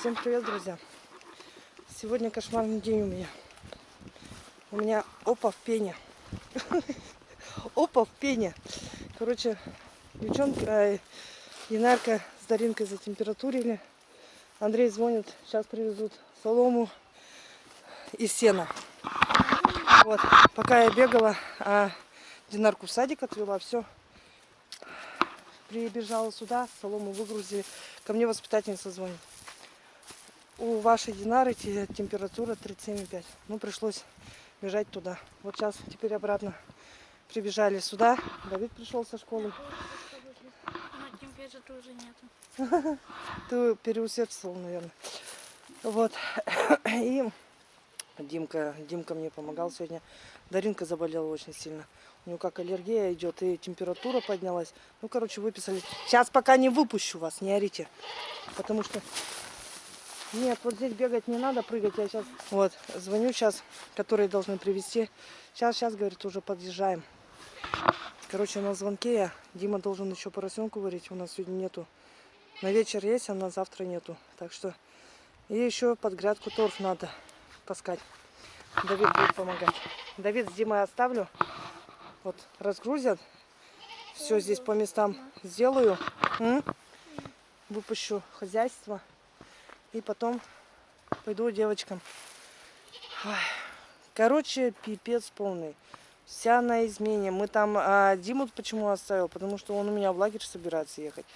Всем привет, друзья! Сегодня кошмарный день у меня. У меня опа в пене. Опа в пене. Короче, девчонка, Янарка с Даринкой затемпературили. Андрей звонит, сейчас привезут солому и сено. Вот, пока я бегала, а Динарку в садик отвела, все. Прибежала сюда, солому выгрузили. Ко мне воспитательница звонит. У вашей Динары температура 37,5. Ну, пришлось бежать туда. Вот сейчас теперь обратно прибежали сюда. Давид пришел со школы. Но температуры уже нету. Ты переусердствовал, наверное. Вот. И Димка, Димка мне помогал сегодня. Даринка заболела очень сильно. У нее как аллергия идет, и температура поднялась. Ну, короче, выписали. Сейчас пока не выпущу вас, не орите. Потому что... Нет, вот здесь бегать не надо, прыгать я сейчас... Вот, звоню сейчас, которые должны привезти. Сейчас, сейчас, говорит, уже подъезжаем. Короче, на звонке я. Дима должен еще поросенку варить. У нас сегодня нету. На вечер есть, а на завтра нету. Так что... И еще под грядку торф надо таскать. Давид будет помогать. Давид с Димой оставлю. Вот, разгрузят. Все здесь по местам сделаю. М? Выпущу хозяйство. И потом пойду девочкам. Ой. Короче, пипец полный. Вся на измене. Мы там... А, Диму почему оставил? Потому что он у меня в лагерь собирается ехать.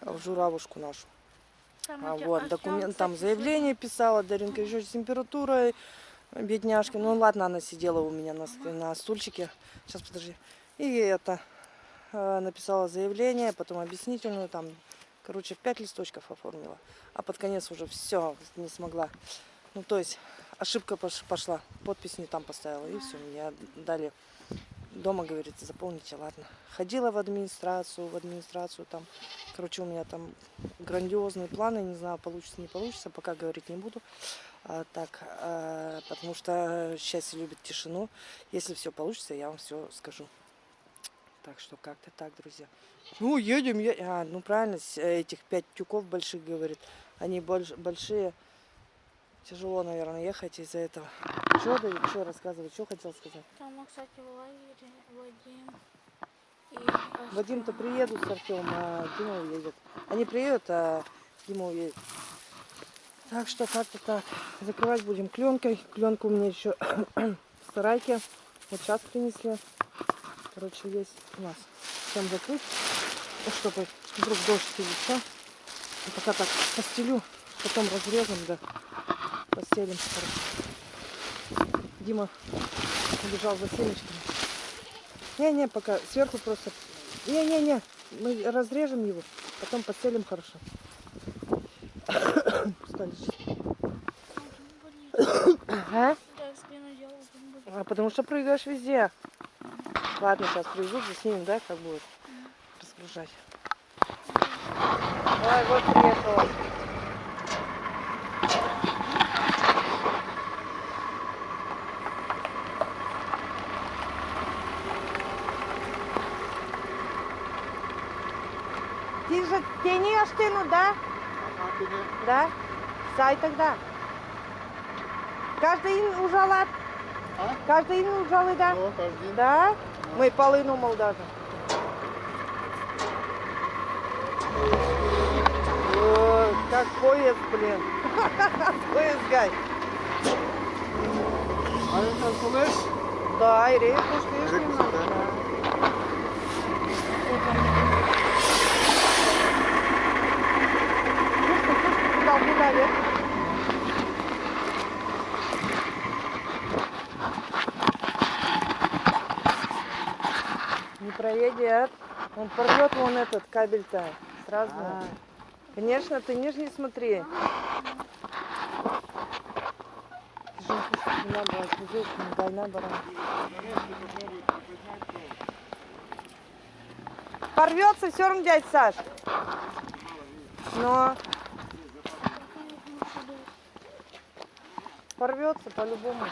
В Журавушку нашу. Там А вот а документ, там, заявление писала, Даринка еще с температурой, бедняжка. Ну ладно, она сидела у меня на, на стульчике. Сейчас, подожди. И это, э, написала заявление, потом объяснительную, там, короче, в пять листочков оформила. А под конец уже все, не смогла. Ну, то есть, ошибка пош- пошла, подпись не там поставила, и все, мне дали дома, говорит, заполните, ладно. Ходила в администрацию, в администрацию там, короче, у меня там грандиозные планы, не знаю, получится, не получится, пока говорить не буду. А, так, а, потому что счастье любит тишину. Если все получится, я вам все скажу. Так что как-то так, друзья. Ну, едем, е- а, ну правильно, с- этих пять тюков больших, говорит. Они больш- большие. Тяжело, наверное, ехать из-за этого. Что, Давид, что рассказывать, что хотел сказать? Там, кстати, в лагере Вадим и Вадим-то приедут с Артем, а Дима уедет. Они приедут, а Дима уедет. Так что как-то так. Закрывать будем кленкой. Кленка у меня еще в сарайке. Вот сейчас принесли. Короче, есть у нас. Чем закрыть, чтобы вдруг дождь или что. И пока так постелю, потом разрежем, да, постелим. Хорошо. Дима убежал за семечками. Не-не, пока сверху просто... Не-не-не, мы разрежем его, потом постелим хорошо. Будет. А потому что прыгаешь везде. Ладно, сейчас привезут, заснимем, да, как будет разгружать. Ой, вот приехала. Ти же тени аштину, да? Да? Сай тогда. Каждый ин ужалат. А? Каждый ин ужалы, да? О, каждый. Да? Ми полину мол даже. О, как поезд, блин. Поезд гай. А это слышь? Да, и рейку слышишь Рейку, немного. да. Да. Слушай, слушай, куда, куда, проедет. Он порвет вон этот кабель-то. Сразу. Конечно, ты нижний смотри. Ты же не здесь не. Порвется все равно, дядь Саш. Но порвется по-любому.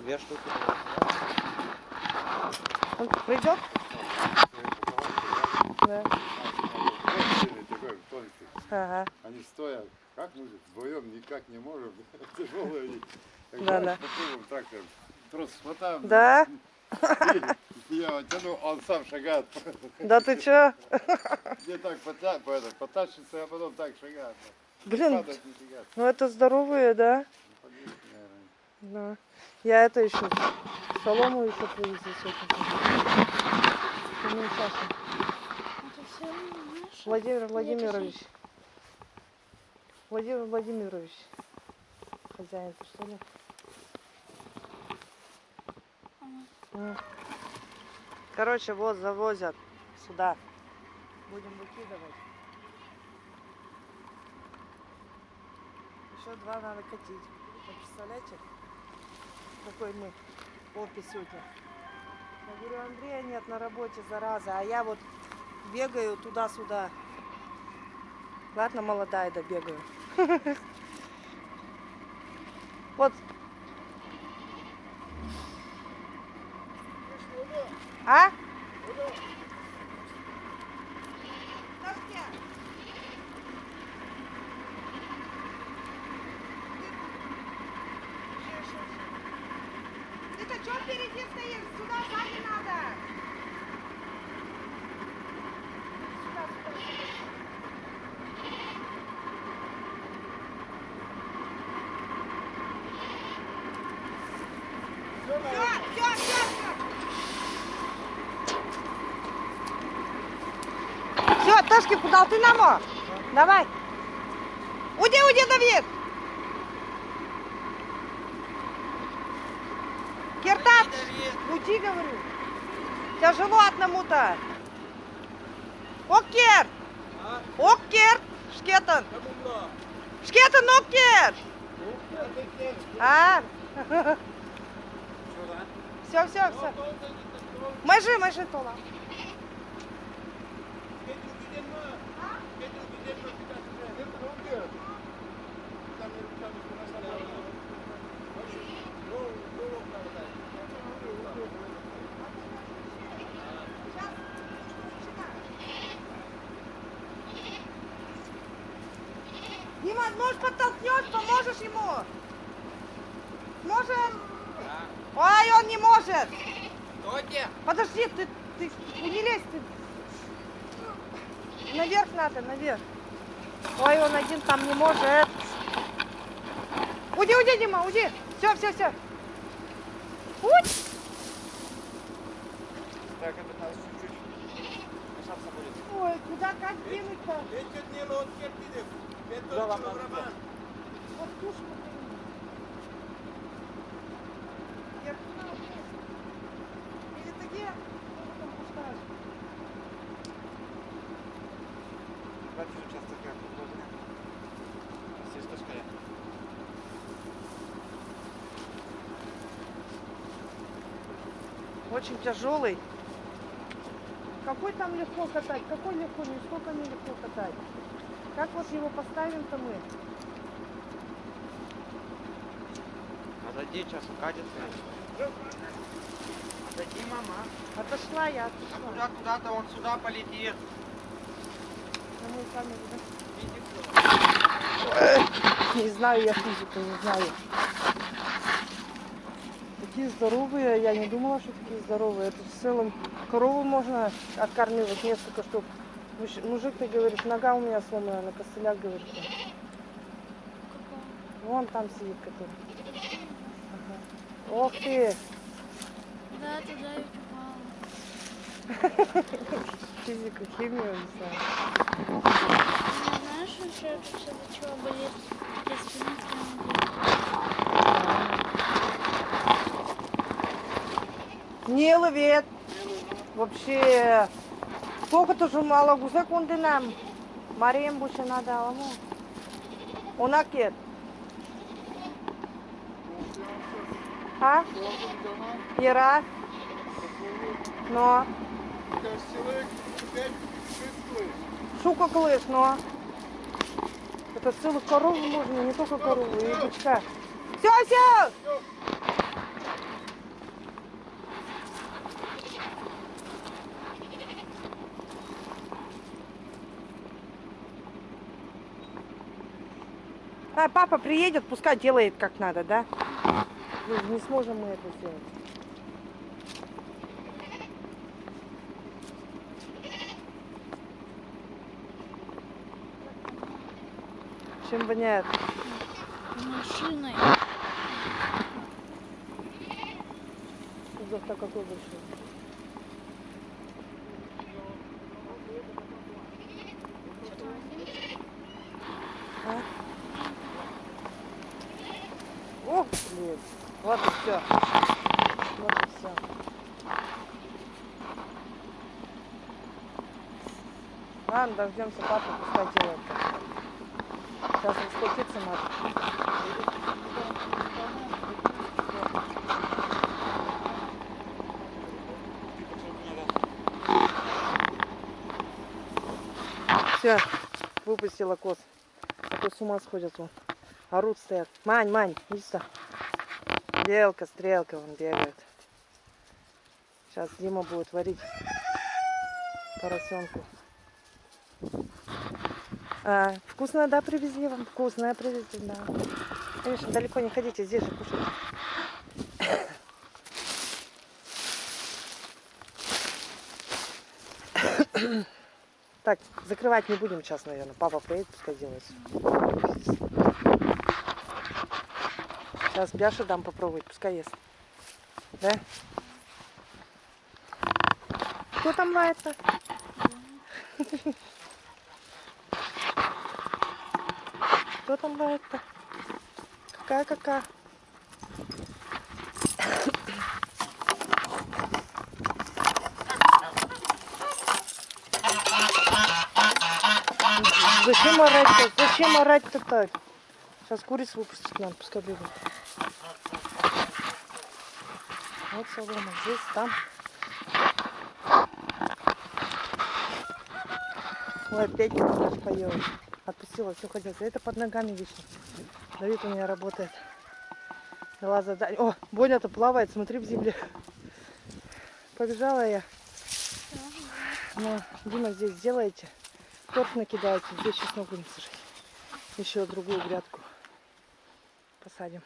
Две штуки. Он придет? Да. Ага. Они стоят. Как мы вдвоем никак не можем. Тяжелые. они. Да, попробуем трактором. Трос хватаем. Да? Я тяну, он сам шагает. Да ты чё? Мне так потащится, а потом так шагает. Блин, ну это здоровые, да? Наверное. Да. Я это еще солому еще наше. Владимир Владимирович. Владимир Владимирович. Хозяин, ты что ли? Короче, вот завозят сюда. Будем выкидывать. Еще два надо катить. Вы представляете, какой мы сегодня? Я говорю, Андрея нет на работе, зараза, а я вот бегаю туда-сюда. Ладно, молодая, да бегаю. Вот. А? Ты-то что впереди стоишь? Сюда сзади надо. Сюда, сюда, сюда. Все, все, все, все. Все, Ташки, куда ты намо? Давай. Уйди, уйди, Давид. Киртат, уйди, говорю. Тяжело одному-то. Оккер. Оккер. Шкетан. Шкетан, оккер. А? Все, все, все. Межи, межи, Тола. Он не может. Подожди, ты, ты не лезь, ты. Наверх надо, наверх. Ой, он один там не может. Уйди, уйди, Дима, уйди. Все, все, все. Уй! Так, это надо чуть-чуть. Ой, куда как двинуть-то? Да, ладно, ладно. Вот тушку двинуть. Я туда вот здесь. Или ты где? Что ты там пускаешь? Участок як положення. Сісточка є. Очень тяжелый. Какой там легко катать? Какой легко? Нисколько не легко катать. Как вот его поставим-то мы? Отойди, сейчас укатится. Отойди, мама. Отошла я, А отошла. куда, куда-то он сюда полетит. На мою камеру, да? Иди Не знаю я физику, не знаю. Такие здоровые, я не думала, что такие здоровые. Это в целом корову можно откармливать несколько штук. Муж- Мужик, ты говоришь, нога у меня сломана, на костылях, говорит. он. Вон там сидит который. Ага. Ох ты, Да, туда и физика, химия, не знаю. Не знаешь, еще из-за чего болит Не ловит. Вообще. Сколько тоже мало гузак он нам. Марием больше надо, аламу. Он акет. А? Ира? Но. Шука клыш, но. Это целых коров можно, не только корову, и бычка. Все, все! А, папа приедет, пускай делает как надо, да? Ну, не сможем мы это сделать. Чем воняет? Машиной. Кузов-то какой большой. А? О, блин. Вот и все. Вот и все. Ладно, дождемся папы, пускай делает. Сейчас расплатиться надо. Все, выпустила коз. А то с ума сходят вон. Орут стоят. Мань, Мань, иди сюда. Белка, стрелка, вон бегает. Сейчас Дима будет варить поросенку. А, вкусно, да, привезли вам? Вкусное привезли, да. Конечно, далеко не ходите, здесь же кушайте. Так, закрывать не будем сейчас, наверное. Папа приедет, пускай делает. Сейчас Бяше дам попробовать, пускай ест. Да? Кто там лает-то? Кто там лает-то? Какая-какая? Зачем орать-то? Зачем орать-то так? Сейчас куриц выпустить надо, пускай бегают. Вот солома, здесь, там. Ой, опять наш поела. Отпустила, все хотел. Это под ногами вечно. Давид у меня работает. Дала задание. О, Боня-то плавает, смотри в земле. Побежала я. Ну, Дима здесь сделаете. Торт накидаете. Здесь чеснок будем сажать. Еще другую грядку посадим.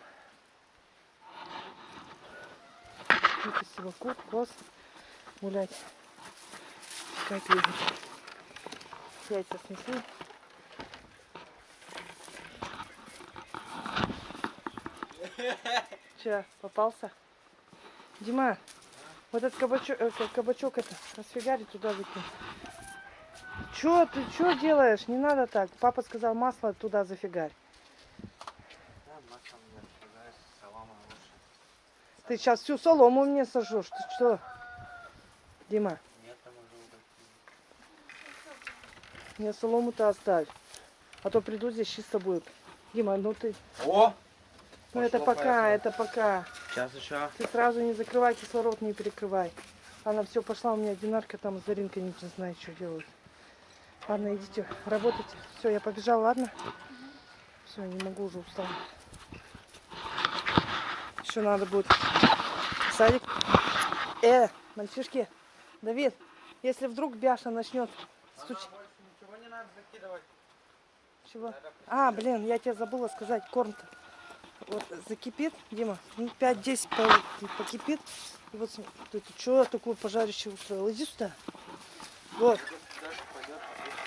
Выпустила кур, коз гулять. Как видно. Яйца снесли. Че, попался? Дима, вот этот кабачок, э, ка- кабачок это, расфигари туда выкинь. Че ты, что делаешь? Не надо так. Папа сказал, масло туда зафигарь. Ты сейчас всю солому мне сожжешь. Ты что? Дима, мне солому-то оставь. А то приду здесь чисто будет. Дима, ну ты... О! Ну это пока, поехало. это пока. Сейчас еще. Ты сразу не закрывай, кислород не перекрывай. Она все пошла, у меня динарка там с Заринкой не знает, что делают. Ладно, идите, работайте. Все, я побежала, ладно? Все, не могу уже устала. Еще надо будет садик. Э, мальчишки, Давид, если вдруг Бяша начнет стучать. Ничего не надо закидывать. Чего? А, блин, я тебе забыла сказать, корм-то. Вот закипит, Дима, минут 5-10 по- покипит. И вот смотри, ты, что такое пожарище устроил? Иди сюда. Вот.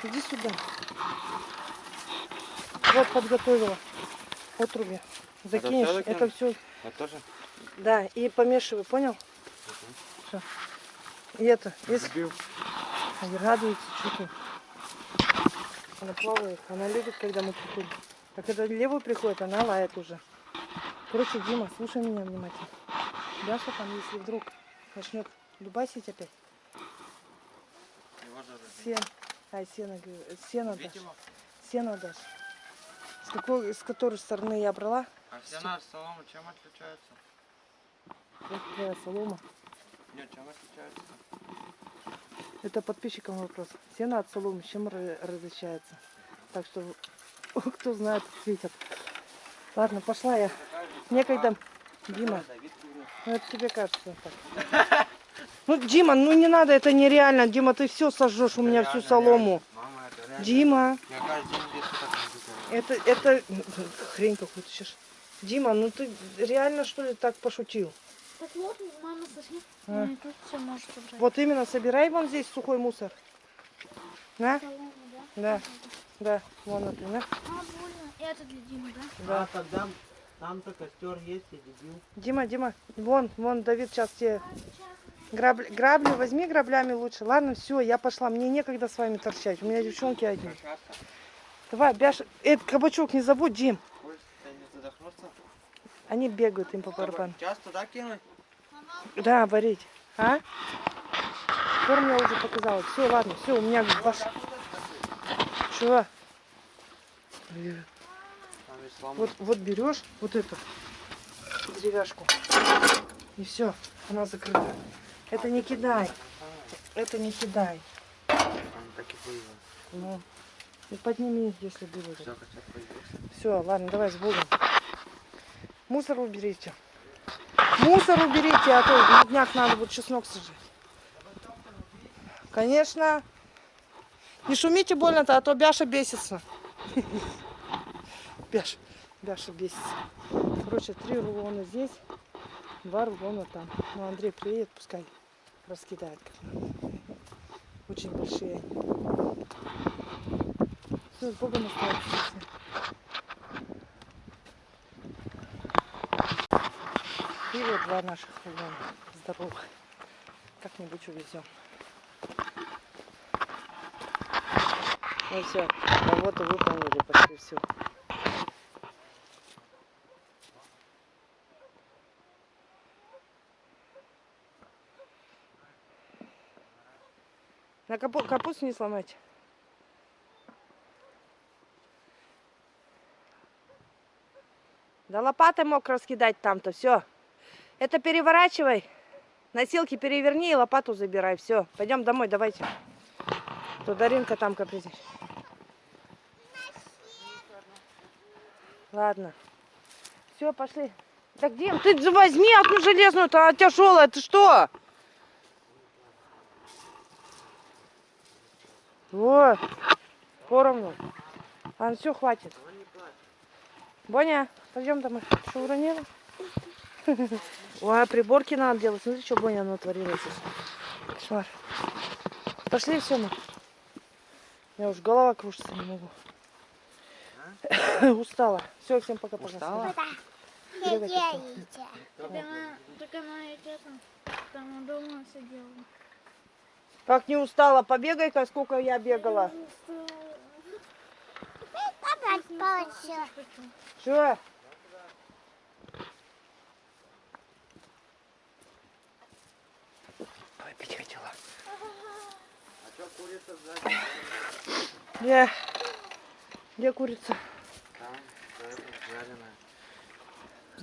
Иди сюда. Вот подготовила. Отруби. Закинешь. Это все. Я тоже. Да, и помешивай, понял? Всё. И это, если Сбил. Она радуется, что ты. Она плавает, она любит, когда мы приходим. А когда левый приходит, она лает уже. Короче, Дима, слушай меня внимательно. Даша там, если вдруг начнет дубасить опять, сен, ай, сено, сено дашь, сено дашь. С какой, с которой стороны я брала, А все на солому чем отличаются? вот твоя солома. Нет, чем отличаются? Это подписчикам вопрос. Сено от соломы чем ра- различается? Так что, кто знает, ответят. Ладно, пошла я. Некогда. Дима, ну это тебе кажется так. Ну, Дима, ну не надо, это нереально. Дима, ты все сожжешь у меня всю солому. реально. Мама, это Дима, это, это хрень какую-то сейчас. Дима, ну ты реально что ли так пошутил? Так вот, мама сосед. А. Тут все может убрать. Вот именно собирай вон здесь сухой мусор. На? Солому, да? Да, да, вон например. А, больно. Это для Димы, да? Да. А тогда там-то костер есть, я дебил. Дима, Дима, вон, вон, Давид сейчас тебе грабли, грабли возьми граблями лучше. Ладно, все, я пошла, мне некогда с вами торчать. У меня девчонки одни. Давай, Бяш, этот кабачок не забудь, Дим. Они бегают им по барабану. Часто да кинуть? Да, варить. А? Корм я уже показала. Все, ладно, все, у меня ваш... Чего? Вот, вот берешь вот эту деревяшку. И все, она закрыта. Это не кидай. Это не кидай. Так и. Ну, и подними, если будет. Все. Все, ладно, давай с Богом. Мусор уберите. Мусор уберите, а то на днях надо будет чеснок сажать. Конечно. Не шумите больно-то, а то Бяша бесится. Бяша, Бяша бесится. Короче, три рулона здесь, два рулона там. Ну, Андрей приедет, пускай раскидает. Очень большие. Все, с Богом оставайтесь. И вот два наших рулона здоровых. Как-нибудь увезем. Ну все, работу выполнили почти все. На капусту не сломать. Да лопатой мог раскидать там-то, все. Это переворачивай. Носилки переверни и лопату забирай. Все, пойдем домой, давайте. То Даринка там капризничает. Ладно. Все, пошли. Так, Дим, ты возьми одну железную-то, она тяжелая, ты что? Вот, поровну. А, все, хватит. Боня, пойдем домой. Что уронила? Ой, а приборки надо делать. Смотри, что Боня натворила здесь. Кошмар. Пошли все. У меня уж голова кружится, не могу. Устала. Все, всем пока-пока. Устала? Бегать устала. Так она, так она и там, там дома сидела. Как не устала? Побегай-ка, сколько я бегала. Что? Ой, пить хотела. А что курица сзади? Где? Где курица? Там, жареная.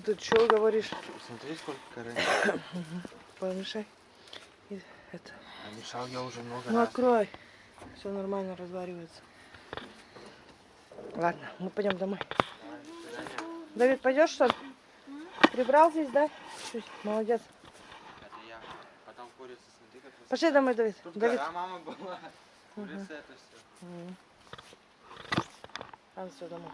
Ты что говоришь? Смотри, сколько коры. Помешай. Это. А мешал я уже много Ну раз. открой. Все нормально разваривается. Ладно, мы пойдем домой. Давид, пойдешь что? ли? Прибрал здесь, да? Чуть. Молодец. Это я. Потом курица, смотри, как высоко. Пошли домой, Давид. Тут Давид. гора мама была. Курица это все. Ладно, все, домой.